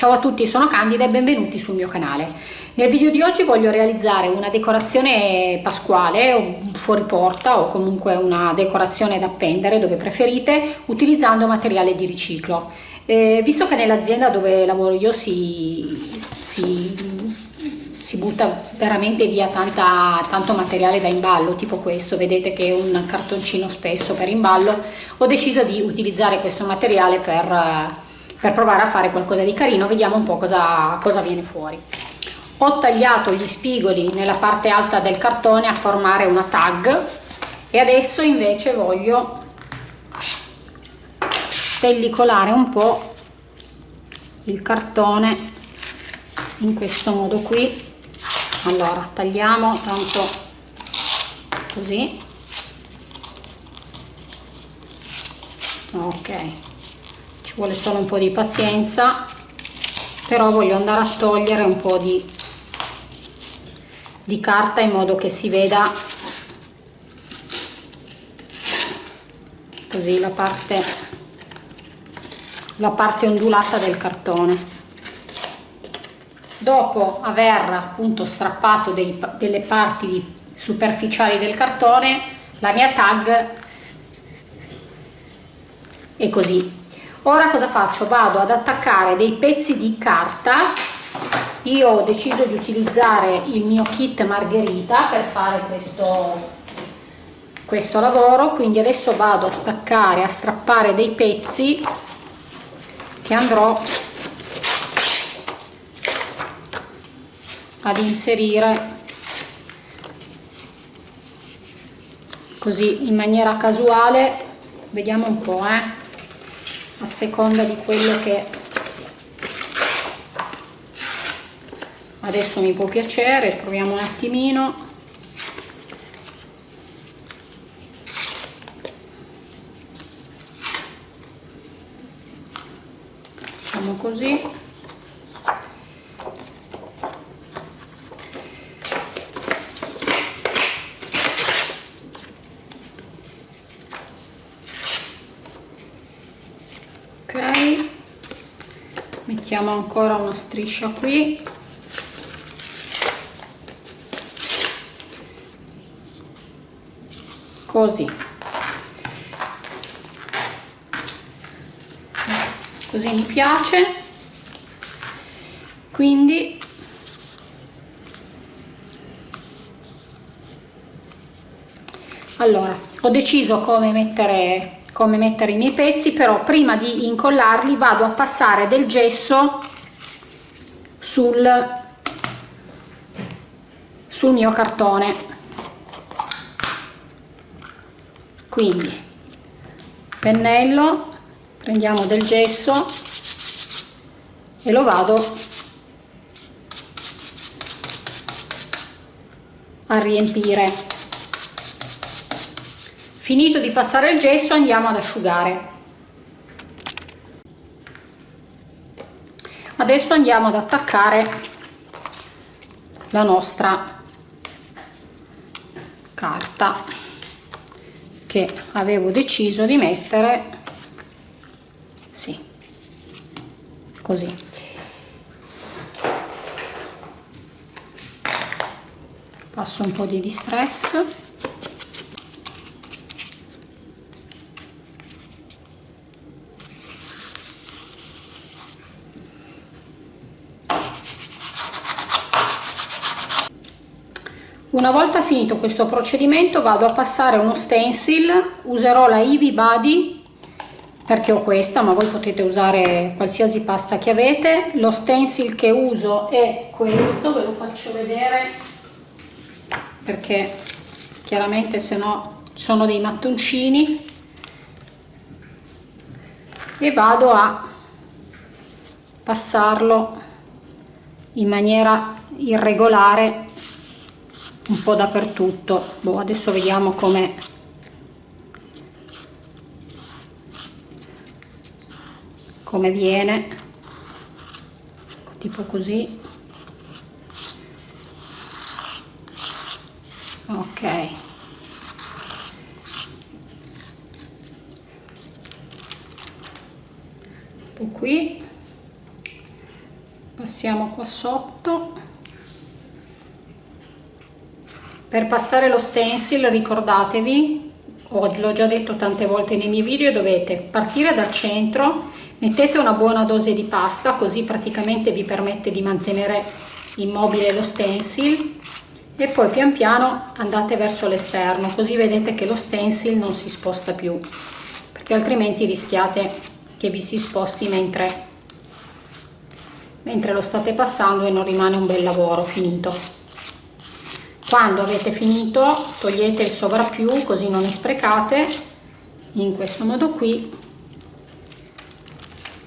Ciao a tutti, sono Candida e benvenuti sul mio canale. Nel video di oggi voglio realizzare una decorazione pasquale, o fuori porta o comunque una decorazione da appendere dove preferite, utilizzando materiale di riciclo. Eh, visto che nell'azienda dove lavoro io si, si, si butta veramente via tanta, tanto materiale da imballo, tipo questo, vedete che è un cartoncino spesso per imballo, ho deciso di utilizzare questo materiale per per provare a fare qualcosa di carino vediamo un po' cosa, cosa viene fuori. Ho tagliato gli spigoli nella parte alta del cartone a formare una tag e adesso invece voglio pellicolare un po' il cartone in questo modo qui. Allora tagliamo tanto così. Ok ci vuole solo un po' di pazienza però voglio andare a togliere un po' di, di carta in modo che si veda così la parte la parte ondulata del cartone. Dopo aver appunto strappato dei, delle parti superficiali del cartone la mia tag è così ora cosa faccio? Vado ad attaccare dei pezzi di carta. Io ho deciso di utilizzare il mio kit margherita per fare questo questo lavoro. Quindi adesso vado a staccare a strappare dei pezzi che andrò ad inserire così in maniera casuale. Vediamo un po' eh a seconda di quello che adesso mi può piacere proviamo un attimino. Facciamo così mettiamo ancora una striscia qui. Così. Così mi piace. Quindi allora ho deciso come mettere come mettere i miei pezzi però prima di incollarli vado a passare del gesso sul, sul mio cartone. Quindi pennello prendiamo del gesso e lo vado a riempire finito di passare il gesso andiamo ad asciugare. Adesso andiamo ad attaccare la nostra carta che avevo deciso di mettere sì così. Passo un po' di distress Una volta finito questo procedimento vado a passare uno stencil, userò la Ivy Body perché ho questa ma voi potete usare qualsiasi pasta che avete. Lo stencil che uso è questo, ve lo faccio vedere perché chiaramente se no sono dei mattoncini e vado a passarlo in maniera irregolare un po' dappertutto. Boh, adesso vediamo come come viene. Tipo così. Ok. Qui. Passiamo qua sotto per passare lo stencil ricordatevi l'ho già detto tante volte nei miei video dovete partire dal centro mettete una buona dose di pasta così praticamente vi permette di mantenere immobile lo stencil e poi pian piano andate verso l'esterno così vedete che lo stencil non si sposta più perché altrimenti rischiate che vi si sposti mentre mentre lo state passando e non rimane un bel lavoro finito quando avete finito togliete il sovrappiù così non ne sprecate in questo modo qui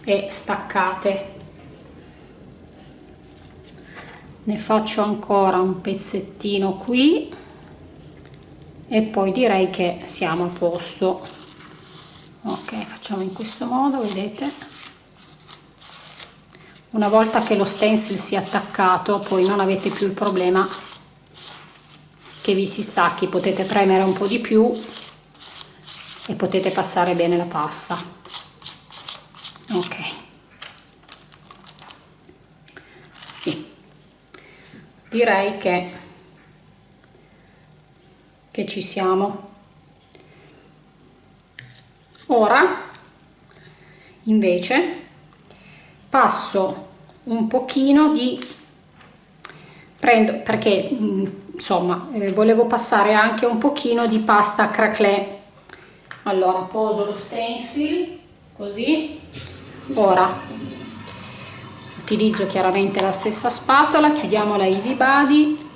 e staccate. Ne faccio ancora un pezzettino qui e poi direi che siamo a posto. Ok facciamo in questo modo vedete? Una volta che lo stencil si è attaccato poi non avete più il problema che vi si stacchi potete premere un po di più e potete passare bene la pasta. Ok. Sì. Direi che che ci siamo. Ora invece passo un pochino di prendo perché insomma eh, volevo passare anche un pochino di pasta craquelé allora poso lo stencil così. Ora utilizzo chiaramente la stessa spatola chiudiamo la Ivy Body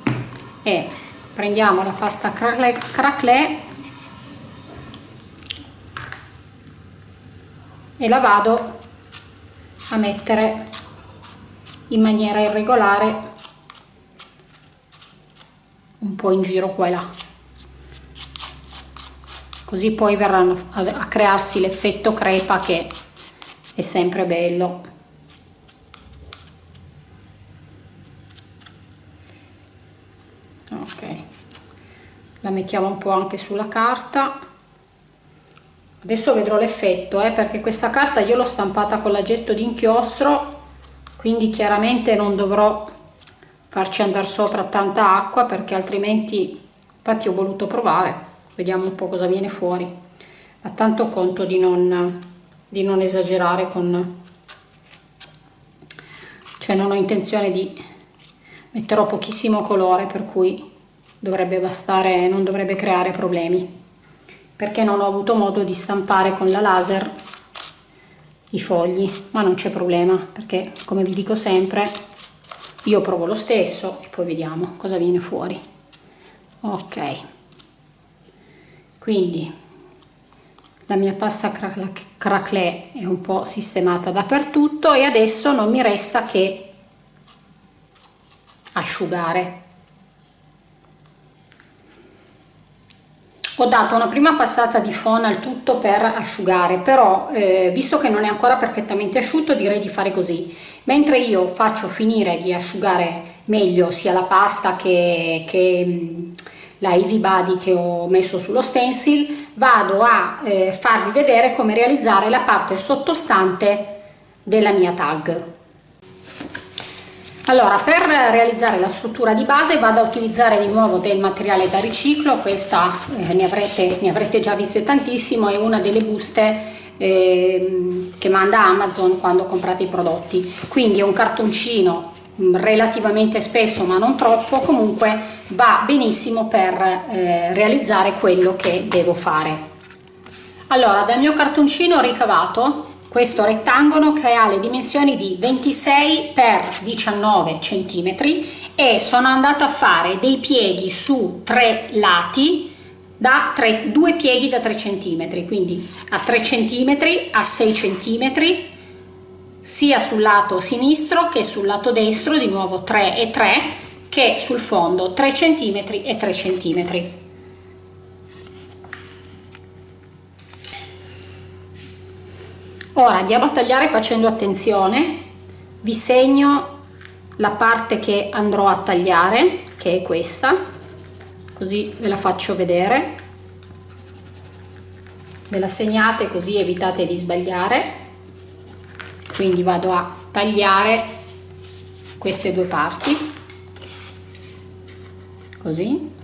e prendiamo la pasta craquelé e la vado a mettere in maniera irregolare un po' in giro qua e là. Così poi verranno a crearsi l'effetto crepa che è sempre bello. Ok. La mettiamo un po' anche sulla carta. Adesso vedrò l'effetto eh, perché questa carta io l'ho stampata con l'aggetto di inchiostro quindi chiaramente non dovrò farci andare sopra tanta acqua perché altrimenti infatti ho voluto provare. Vediamo un po' cosa viene fuori. Ma tanto conto di non, di non esagerare con cioè non ho intenzione di metterò pochissimo colore per cui dovrebbe bastare non dovrebbe creare problemi. Perché non ho avuto modo di stampare con la laser i fogli ma non c'è problema perché come vi dico sempre io provo lo stesso e poi vediamo cosa viene fuori. Ok. Quindi la mia pasta craquelé è un po' sistemata dappertutto e adesso non mi resta che asciugare ho dato una prima passata di fona al tutto per asciugare però eh, visto che non è ancora perfettamente asciutto direi di fare così. Mentre io faccio finire di asciugare meglio sia la pasta che, che mm, la Ivy Body che ho messo sullo stencil vado a eh, farvi vedere come realizzare la parte sottostante della mia tag allora, per realizzare la struttura di base vado a utilizzare di nuovo del materiale da riciclo, questa eh, ne, avrete, ne, avrete, già viste tantissimo, è una delle buste eh, che manda Amazon quando comprate i prodotti. Quindi è un cartoncino mm, relativamente spesso ma non troppo, comunque va benissimo per eh, realizzare quello che devo fare. Allora, dal mio cartoncino ho ricavato questo rettangolo che ha le dimensioni di 26 x 19 cm e sono andata a fare dei pieghi su tre lati da 3, due pieghi da 3 cm quindi a 3 cm a 6 cm sia sul lato sinistro che sul lato destro di nuovo 3 e 3 che sul fondo 3 cm e 3 cm ora andiamo a tagliare facendo attenzione. Vi segno la parte che andrò a tagliare che è questa. Così ve la faccio vedere. Ve la segnate così evitate di sbagliare. Quindi vado a tagliare queste due parti. Così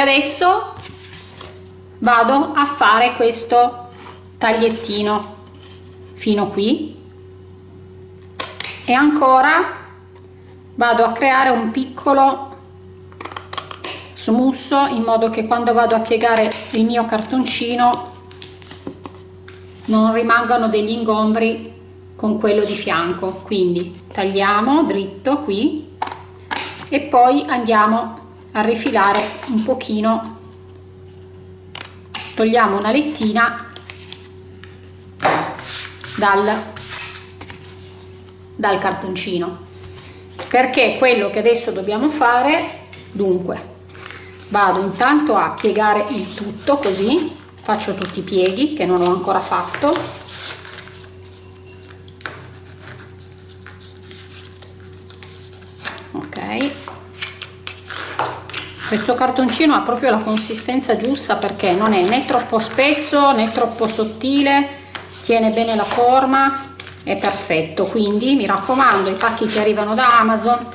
adesso vado a fare questo tagliettino fino qui. E ancora vado a creare un piccolo smusso in modo che quando vado a piegare il mio cartoncino non rimangano degli ingombri con quello di fianco. Quindi tagliamo dritto qui e poi andiamo a rifilare un pochino. Togliamo una lettina dal, dal cartoncino perché quello che adesso dobbiamo fare dunque vado intanto a piegare il tutto così faccio tutti i pieghi che non ho ancora fatto ok questo cartoncino ha proprio la consistenza giusta perché non è né troppo spesso né troppo sottile tiene bene la forma è perfetto. Quindi mi raccomando i pacchi che arrivano da amazon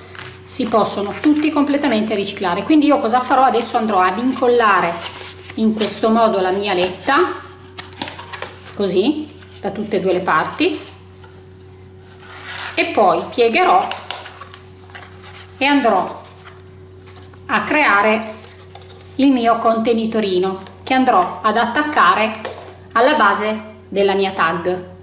si possono tutti completamente riciclare. Quindi io cosa farò? Adesso andrò ad incollare in questo modo la mia letta così da tutte e due le parti. E poi piegherò e andrò a creare il mio contenitorino che andrò ad attaccare alla base della mia tag.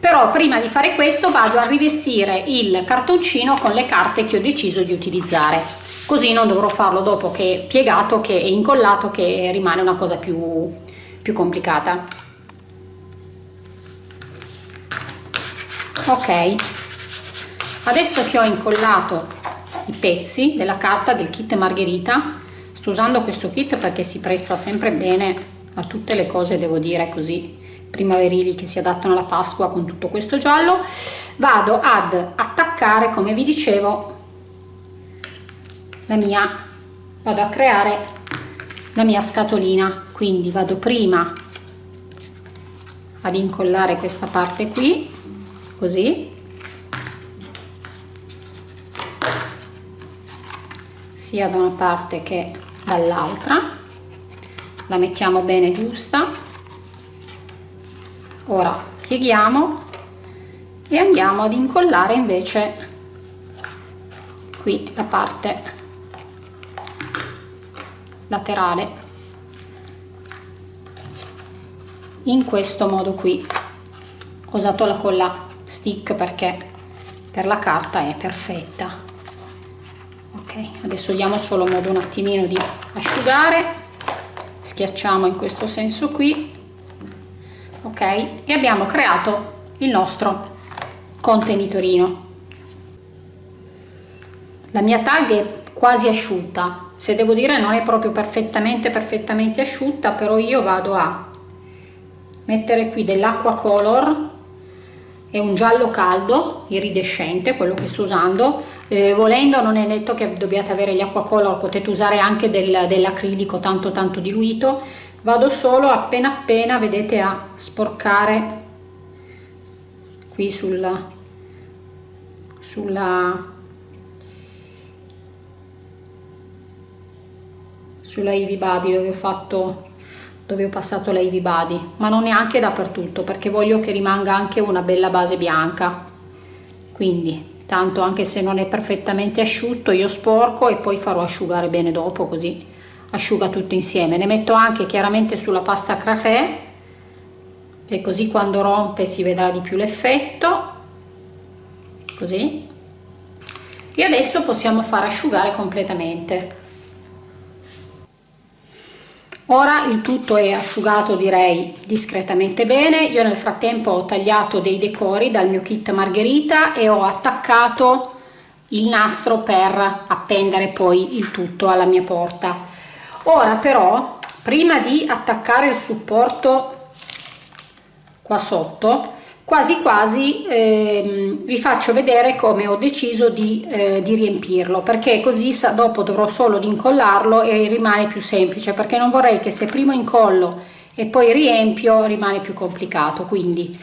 Però prima di fare questo vado a rivestire il cartoncino con le carte che ho deciso di utilizzare. Così non dovrò farlo dopo che è piegato che è incollato che rimane una cosa più, più complicata. Ok. Adesso che ho incollato i pezzi della carta del kit margherita. Sto usando questo kit perché si presta sempre bene a tutte le cose devo dire così primaverili che si adattano alla pasqua con tutto questo giallo. Vado ad attaccare come vi dicevo la mia vado a creare la mia scatolina. Quindi vado prima ad incollare questa parte qui così sia da una parte che dall'altra. La mettiamo bene giusta. Ora pieghiamo e andiamo ad incollare invece qui la parte laterale. In questo modo qui. Ho usato la colla stick perché per la carta è perfetta adesso diamo solo modo un attimino di asciugare. Schiacciamo in questo senso qui. Ok e abbiamo creato il nostro contenitorino. La mia tag è quasi asciutta. Se devo dire non è proprio perfettamente perfettamente asciutta però io vado a mettere qui dell'acqua color è un giallo caldo iridescente quello che sto usando. Eh, volendo non è detto che dobbiate avere gli acqua color potete usare anche del, dell'acrilico tanto tanto diluito. Vado solo appena appena vedete a sporcare qui sulla sulla sulla Ivy Body dove ho fatto dove ho passato la Ivy Body ma non neanche dappertutto perché voglio che rimanga anche una bella base bianca. Quindi tanto anche se non è perfettamente asciutto io sporco e poi farò asciugare bene dopo così asciuga tutto insieme. Ne metto anche chiaramente sulla pasta cracré e così quando rompe si vedrà di più l'effetto. Così. E adesso possiamo far asciugare completamente ora il tutto è asciugato direi discretamente bene. Io nel frattempo ho tagliato dei decori dal mio kit margherita e ho attaccato il nastro per appendere poi il tutto alla mia porta. Ora però prima di attaccare il supporto qua sotto quasi quasi eh, vi faccio vedere come ho deciso di, eh, di riempirlo perché così dopo dovrò solo incollarlo e rimane più semplice perché non vorrei che se prima incollo e poi riempio rimane più complicato. Quindi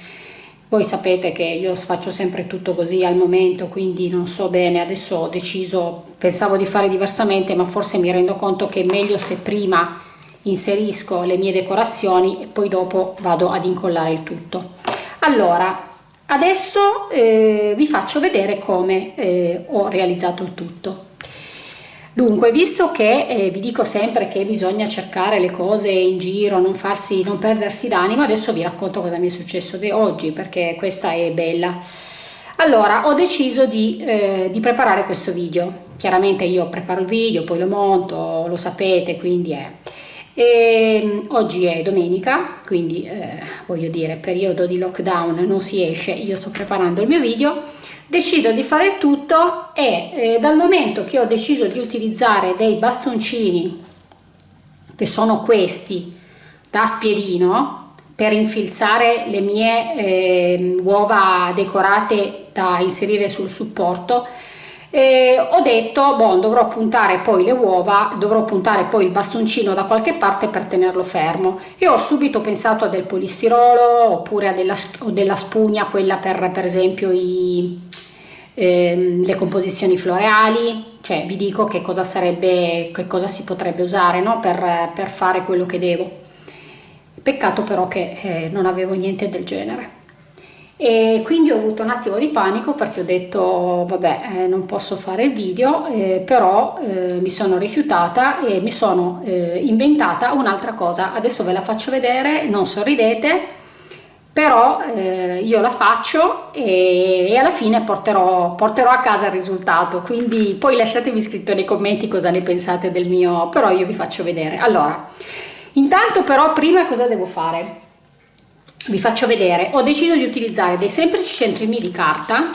voi sapete che io faccio sempre tutto così al momento quindi non so bene adesso ho deciso pensavo di fare diversamente ma forse mi rendo conto che è meglio se prima inserisco le mie decorazioni e poi dopo vado ad incollare il tutto allora adesso eh, vi faccio vedere come eh, ho realizzato il tutto. Dunque visto che eh, vi dico sempre che bisogna cercare le cose in giro non farsi non perdersi d'animo adesso vi racconto cosa mi è successo di oggi perché questa è bella. Allora ho deciso di, eh, di preparare questo video. Chiaramente io preparo il video poi lo monto lo sapete quindi è e ehm, oggi è domenica, quindi eh, voglio dire periodo di lockdown non si esce, io sto preparando il mio video, decido di fare il tutto e eh, dal momento che ho deciso di utilizzare dei bastoncini che sono questi da spiedino per infilzare le mie eh, uova decorate da inserire sul supporto e ho detto boh, dovrò puntare poi le uova dovrò puntare poi il bastoncino da qualche parte per tenerlo fermo. E ho subito pensato a del polistirolo oppure a della, della spugna quella per per esempio i, eh, le composizioni floreali. Cioè vi dico che cosa sarebbe che cosa si potrebbe usare no? per, per fare quello che devo. Peccato però che eh, non avevo niente del genere e quindi ho avuto un attimo di panico perché ho detto vabbè eh, non posso fare il video eh, però eh, mi sono rifiutata e mi sono eh, inventata un'altra cosa. Adesso ve la faccio vedere non sorridete però eh, io la faccio e, e alla fine porterò, porterò, a casa il risultato. Quindi poi lasciatemi scritto nei commenti cosa ne pensate del mio però io vi faccio vedere. Allora intanto però prima cosa devo fare vi faccio vedere. Ho deciso di utilizzare dei semplici centrini di carta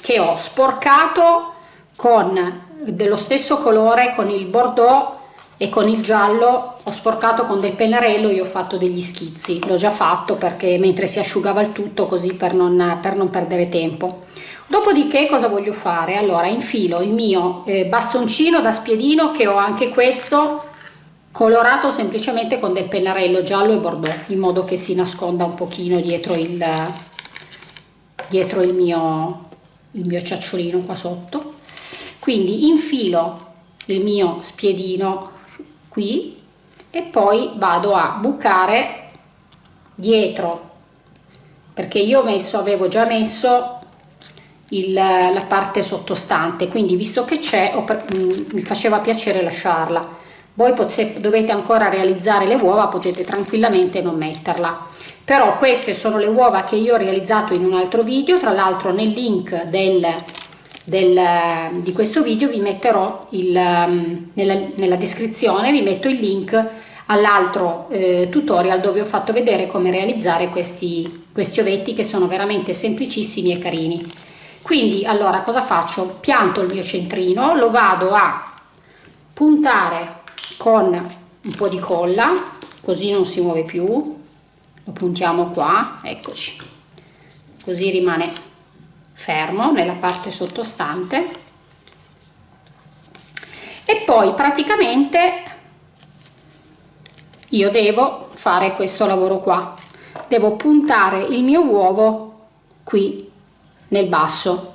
che ho sporcato con dello stesso colore con il bordeaux e con il giallo. Ho sporcato con del pennarello e ho fatto degli schizzi. L'ho già fatto perché mentre si asciugava il tutto così per non, per non perdere tempo. Dopodiché cosa voglio fare? Allora infilo il mio eh, bastoncino da spiedino che ho anche questo colorato semplicemente con del pennarello giallo e bordeaux in modo che si nasconda un pochino dietro il, dietro il, mio, il mio ciacciolino qua sotto. Quindi infilo il mio spiedino qui e poi vado a bucare dietro perché io messo avevo già messo il, la parte sottostante. Quindi visto che c'è mm, mi faceva piacere lasciarla voi se dovete ancora realizzare le uova potete tranquillamente non metterla. Però queste sono le uova che io ho realizzato in un altro video. Tra l'altro nel link del, del, di questo video vi metterò il, nella, nella descrizione vi metto il link all'altro eh, tutorial dove ho fatto vedere come realizzare questi, questi ovetti che sono veramente semplicissimi e carini. Quindi allora cosa faccio? Pianto il mio centrino lo vado a puntare con un po' di colla così non si muove più. Lo puntiamo qua eccoci. Così rimane fermo nella parte sottostante. E poi praticamente io devo fare questo lavoro qua. Devo puntare il mio uovo qui nel basso.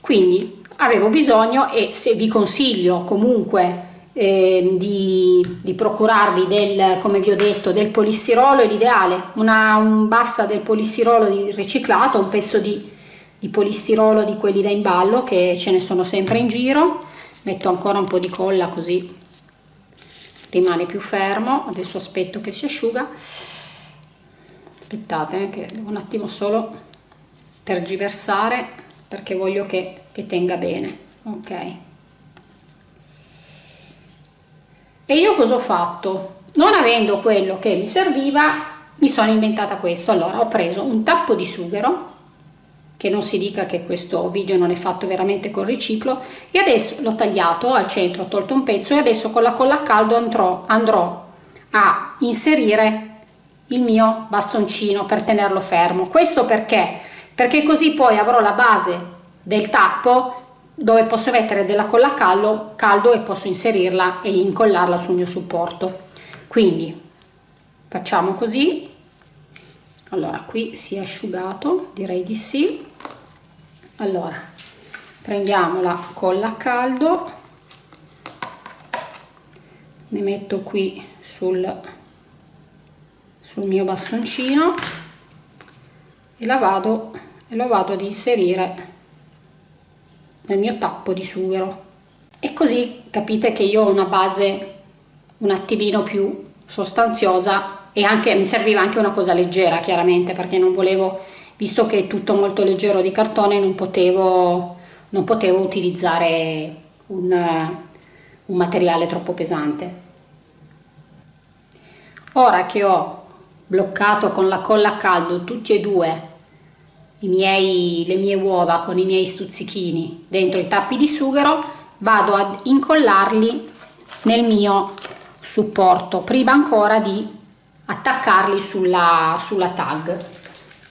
Quindi avevo bisogno e se vi consiglio comunque eh, di, di, procurarvi del, come vi ho detto, del polistirolo è l'ideale, un basta del polistirolo riciclato, un pezzo di, di polistirolo di quelli da imballo che ce ne sono sempre in giro, metto ancora un po' di colla così rimane più fermo, adesso aspetto che si asciuga, aspettate eh, che devo un attimo solo tergiversare perché voglio che, che tenga bene, ok. E io cosa ho fatto? Non avendo quello che mi serviva, mi sono inventata questo. Allora ho preso un tappo di sughero, che non si dica che questo video non è fatto veramente con riciclo e adesso l'ho tagliato al centro ho tolto un pezzo e adesso con la colla a caldo andrò, andrò a inserire il mio bastoncino per tenerlo fermo questo perché perché così poi avrò la base del tappo dove posso mettere della colla caldo, caldo e posso inserirla e incollarla sul mio supporto. Quindi facciamo così. Allora qui si è asciugato direi di sì. Allora prendiamo la colla a caldo. Ne metto qui sul, sul mio bastoncino e la vado e lo vado ad inserire nel mio tappo di sughero. E così capite che io ho una base un attimino più sostanziosa e anche mi serviva anche una cosa leggera chiaramente perché non volevo visto che è tutto molto leggero di cartone non potevo, non potevo utilizzare un, un materiale troppo pesante. Ora che ho bloccato con la colla a caldo tutti e due miei, le mie uova con i miei stuzzichini dentro i tappi di sughero vado ad incollarli nel mio supporto prima ancora di attaccarli sulla, sulla tag.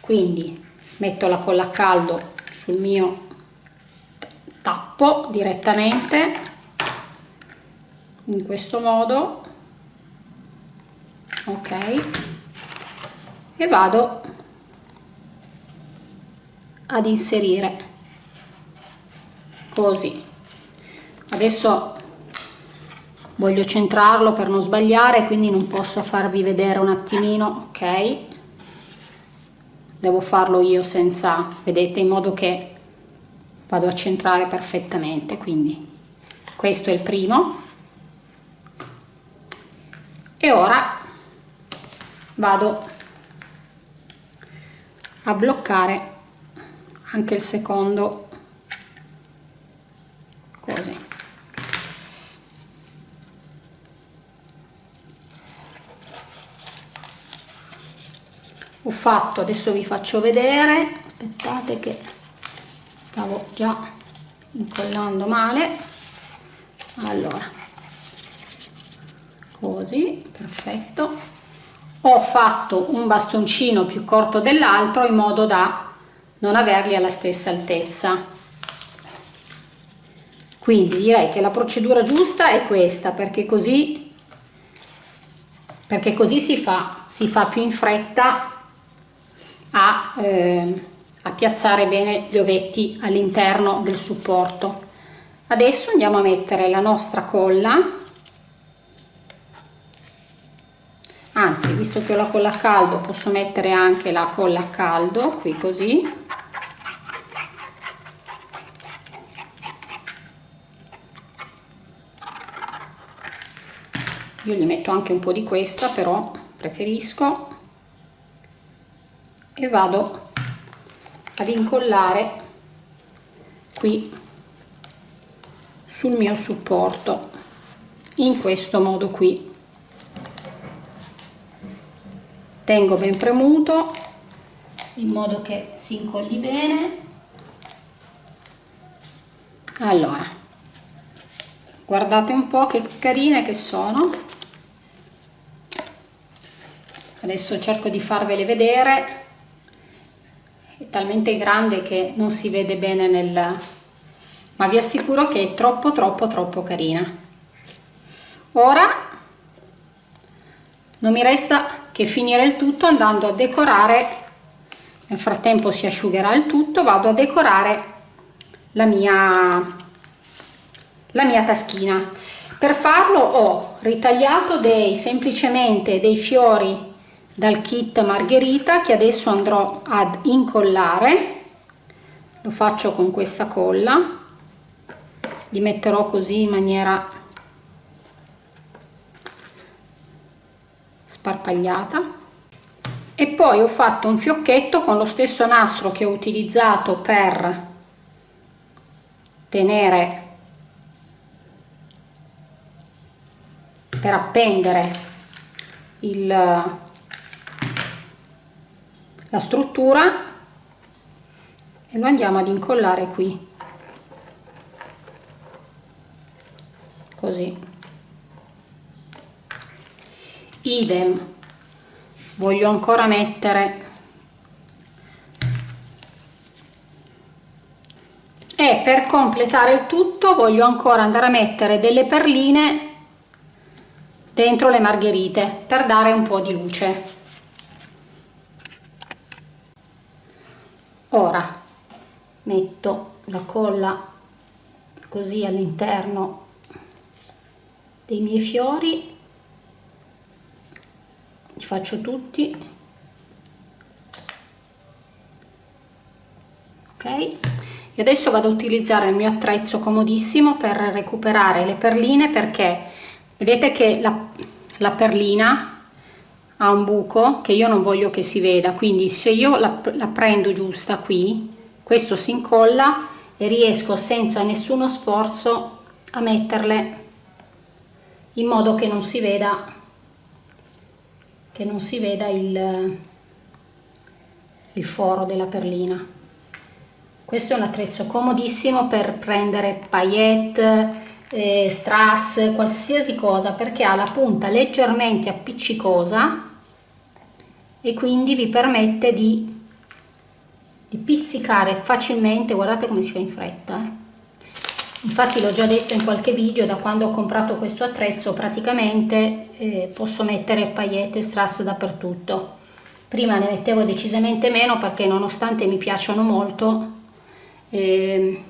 Quindi metto la colla a caldo sul mio tappo direttamente. In questo modo. Ok. E vado ad inserire. Così. Adesso voglio centrarlo per non sbagliare quindi non posso farvi vedere un attimino ok? Devo farlo io senza vedete in modo che vado a centrare perfettamente quindi questo è il primo. E ora vado a bloccare anche il secondo. Così. Ho fatto adesso vi faccio vedere. Aspettate che stavo già incollando male. Allora. Così perfetto. Ho fatto un bastoncino più corto dell'altro in modo da non averli alla stessa altezza. Quindi direi che la procedura giusta è questa perché così perché così si fa si fa più in fretta a, eh, a piazzare bene gli ovetti all'interno del supporto. Adesso andiamo a mettere la nostra colla anzi visto che ho la colla a caldo posso mettere anche la colla a caldo qui così. Io gli metto anche un po' di questa però preferisco. E vado ad incollare qui sul mio supporto in questo modo qui tengo ben premuto in modo che si incolli bene. Allora guardate un po' che carine che sono. Adesso cerco di farvele vedere. Talmente grande che non si vede bene nel ma vi assicuro che è troppo troppo troppo carina. Ora non mi resta che finire il tutto andando a decorare. Nel frattempo si asciugherà il tutto vado a decorare la mia la mia taschina. Per farlo ho ritagliato dei semplicemente dei fiori dal kit margherita che adesso andrò ad incollare. Lo faccio con questa colla. Li metterò così in maniera sparpagliata. E poi ho fatto un fiocchetto con lo stesso nastro che ho utilizzato per tenere per appendere il la struttura e lo andiamo ad incollare qui. Così idem. Voglio ancora mettere. E per completare il tutto voglio ancora andare a mettere delle perline dentro le margherite per dare un po' di luce. Ora metto la colla così all'interno dei miei fiori li faccio tutti. Ok? E adesso vado a utilizzare il mio attrezzo comodissimo per recuperare le perline perché vedete che la, la perlina ha un buco che io non voglio che si veda. Quindi se io la, la prendo giusta qui questo si incolla e riesco senza nessuno sforzo a metterle in modo che non si veda che non si veda il, il foro della perlina. Questo è un attrezzo comodissimo per prendere paillette eh, strass qualsiasi cosa perché ha la punta leggermente appiccicosa e quindi vi permette di, di pizzicare facilmente guardate come si fa in fretta eh infatti l'ho già detto in qualche video da quando ho comprato questo attrezzo praticamente eh, posso mettere paillette e strass dappertutto. Prima ne mettevo decisamente meno perché nonostante mi piacciono molto eh,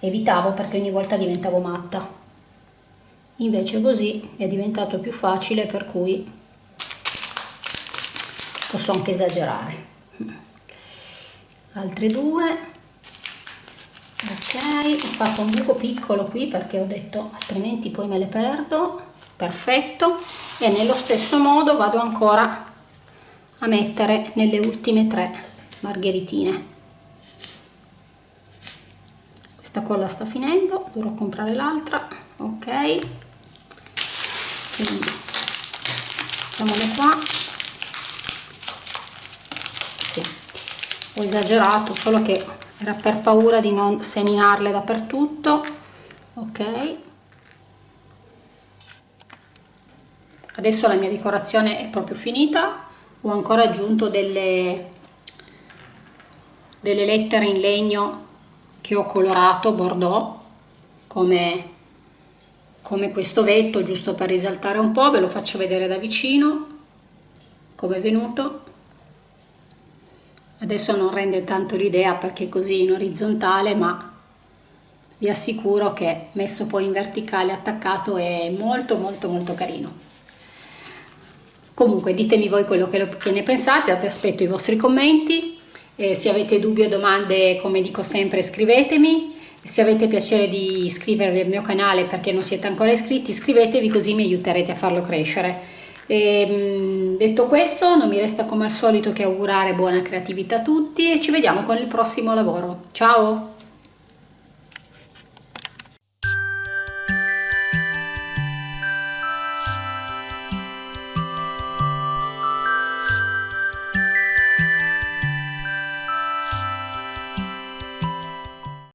evitavo perché ogni volta diventavo matta. Invece così è diventato più facile per cui posso anche esagerare. Altre due ho fatto un buco piccolo qui perché ho detto altrimenti poi me le perdo. Perfetto. E nello stesso modo vado ancora a mettere nelle ultime tre margheritine. Questa colla sta finendo dovrò comprare l'altra. Ok. Quindi mettiamole qua. Sì. ho esagerato solo che era per paura di non seminarle dappertutto. Ok. Adesso la mia decorazione è proprio finita. Ho ancora aggiunto delle delle lettere in legno che ho colorato bordeaux come come questo vetto giusto per risaltare un po' ve lo faccio vedere da vicino come è venuto adesso non rende tanto l'idea perché così in orizzontale ma vi assicuro che messo poi in verticale attaccato è molto molto molto carino. Comunque ditemi voi quello che, che ne pensate aspetto i vostri commenti. E se avete dubbi o domande come dico sempre scrivetemi. Se avete piacere di iscrivervi al mio canale perché non siete ancora iscritti iscrivetevi così mi aiuterete a farlo crescere e, ehm, detto questo non mi resta come al solito che augurare buona creatività a tutti e ci vediamo con il prossimo lavoro. Ciao!